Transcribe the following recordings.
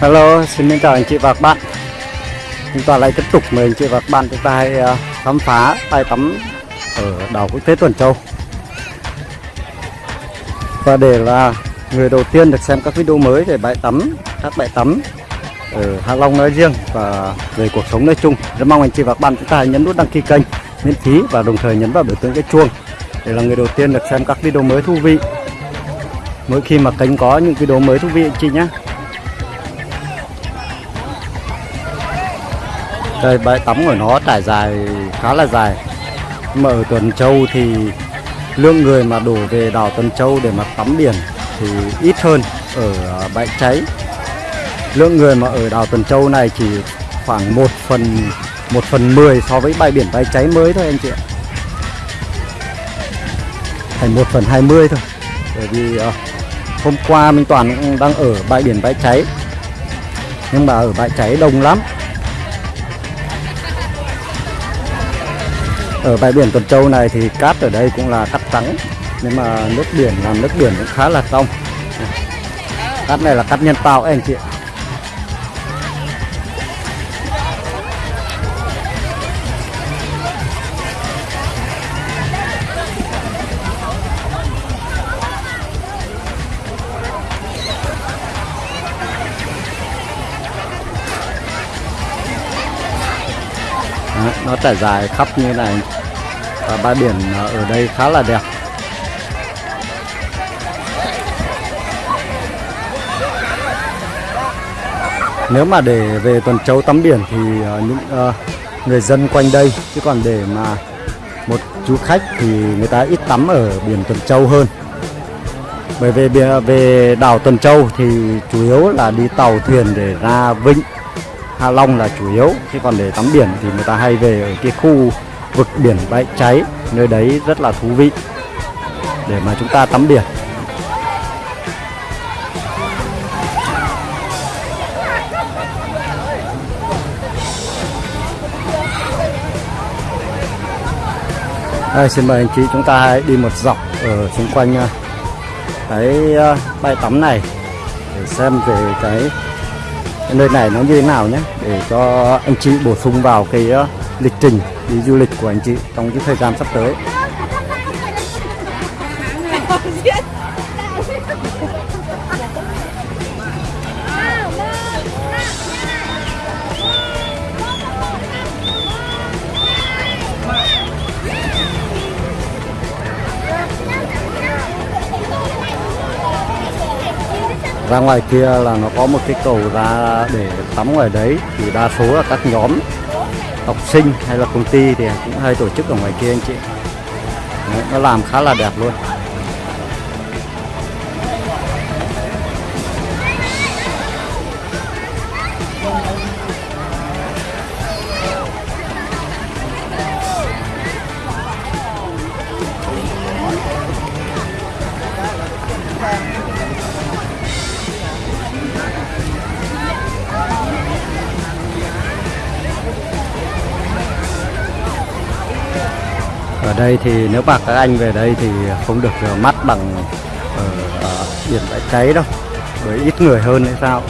Hello, xin chào anh chị và các bạn. Chúng ta lại tiếp tục mời anh chị và các bạn chúng ta hãy khám phá bãi tắm ở đảo quốc tế Tuần Châu. Và để là người đầu tiên được xem các video mới về bãi tắm, các bãi tắm ở Hạ Long nói riêng và về cuộc sống nói chung Rất mong anh chị và các bạn chúng ta hãy nhấn nút đăng ký kênh miễn phí và đồng thời nhấn vào biểu tượng cái chuông để là người đầu tiên được xem các video mới thú vị. Mỗi khi mà kênh có những video mới thú vị anh chị nhé đây bãi tắm của nó trải dài khá là dài. Nhưng mà ở Tuần Châu thì lượng người mà đổ về đảo Tuần Châu để mà tắm biển thì ít hơn ở à, bãi cháy. Lượng người mà ở đảo Tuần Châu này chỉ khoảng 1 phần 1 phần 10 so với bãi biển bãi cháy mới thôi anh chị ạ. Thành 1 phần 20 thôi. Bởi vì à, hôm qua Minh Toàn đang ở bãi biển bãi cháy. Nhưng mà ở bãi cháy đông lắm. Ở bãi biển Tuần Châu này thì cát ở đây cũng là cát trắng. Nhưng mà nước biển làm nước biển cũng khá là trong. Cát này là cát nhân tạo anh chị ạ. Nó trải dài khắp như này. Và bãi biển ở đây khá là đẹp. Nếu mà để về Tuần Châu tắm biển thì uh, những uh, người dân quanh đây chứ còn để mà một chú khách thì người ta ít tắm ở biển Tuần Châu hơn. Bởi vì về, về đảo Tuần Châu thì chủ yếu là đi tàu thuyền để ra vịnh. Hạ Long là chủ yếu chứ còn để tắm biển thì người ta hay về ở cái khu vực biển bãi cháy nơi đấy rất là thú vị để mà chúng ta tắm biển. Đây, xin mời anh chị chúng ta hãy đi một dọc ở xung quanh à, cái à, bãi tắm này để xem về cái, cái nơi này nó như thế nào nhé? Để cho anh chị bổ sung vào cái ờ, lịch trình đi du lịch của anh chị trong cái thời gian sắp tới. Ra ngoài kia là nó có một cái cầu ra để tắm ngoài đấy thì đa số là các nhóm học sinh hay là công ty thì cũng hay tổ chức ở ngoài kia anh chị. Đấy, nó làm khá là đẹp luôn. Đây thì nếu mà các anh về đây thì không được mắt bằng ở, ở biển bãi cháy đâu với ít người hơn hay sao.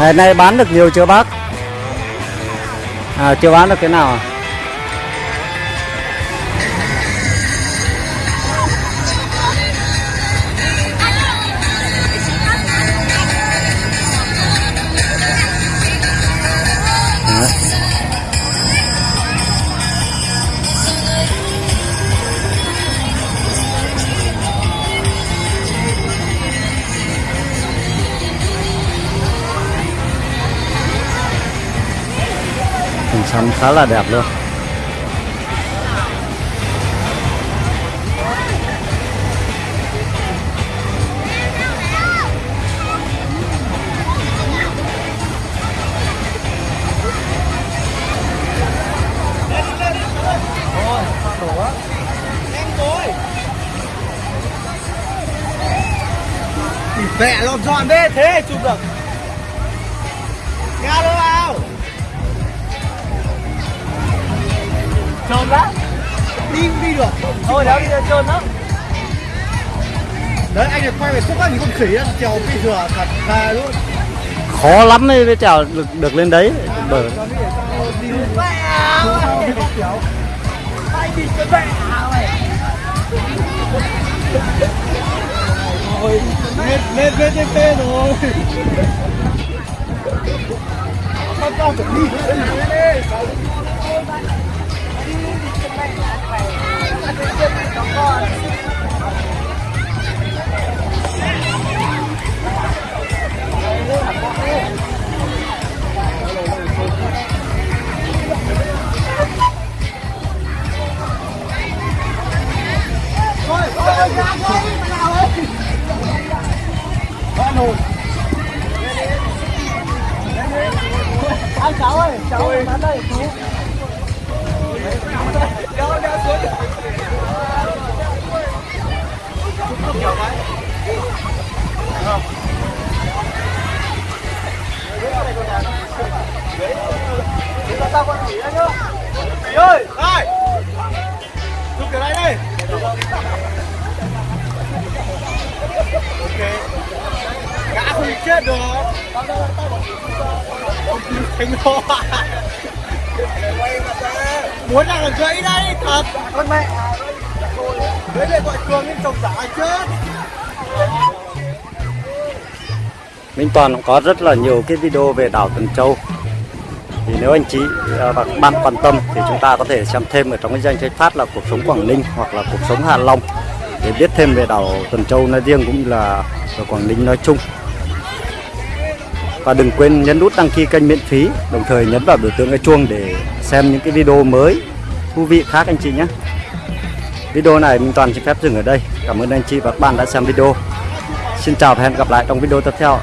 Ngày nay bán được nhiều chưa bác à chưa bán được cái nào à? Hình khá là đẹp luôn. Mẹ lộn dọn thế, thế chụp được. Thôi đéo đi ra trơn lắm. Đấy anh này quay về xúc anh con khỉ á, trèo bị thừa thật thà luôn. Khó lắm mới mới trèo được, được lên đấy. Mày Rồi, lên, lên, lên rồi. Con con phải đi agora. Tao con đây nhá. Khỉ ơi, đây Chụp kiểu này đi Ok. Gã không chết được. Thành lo Muốn làm là gãy đây, thật. Con mẹ. Đấy để gọi cường lên chồng giả chết. Minh Toàn cũng có rất là nhiều cái video về đảo Tuần Châu thì nếu anh chị à, và các bạn quan tâm thì chúng ta có thể xem thêm ở trong cái danh sách phát là cuộc sống Quảng Ninh hoặc là cuộc sống Hạ Long để biết thêm về đảo Tuần Châu nói riêng cũng như là ở Quảng Ninh nói chung. Và đừng quên nhấn nút đăng ký kênh miễn phí, đồng thời nhấn vào biểu tượng cái chuông để xem những cái video mới, thú vị khác anh chị nhé. Video này mình Toàn xin phép dừng ở đây. Cảm ơn anh chị và các bạn đã xem video. Xin chào và hẹn gặp lại trong video tiếp theo.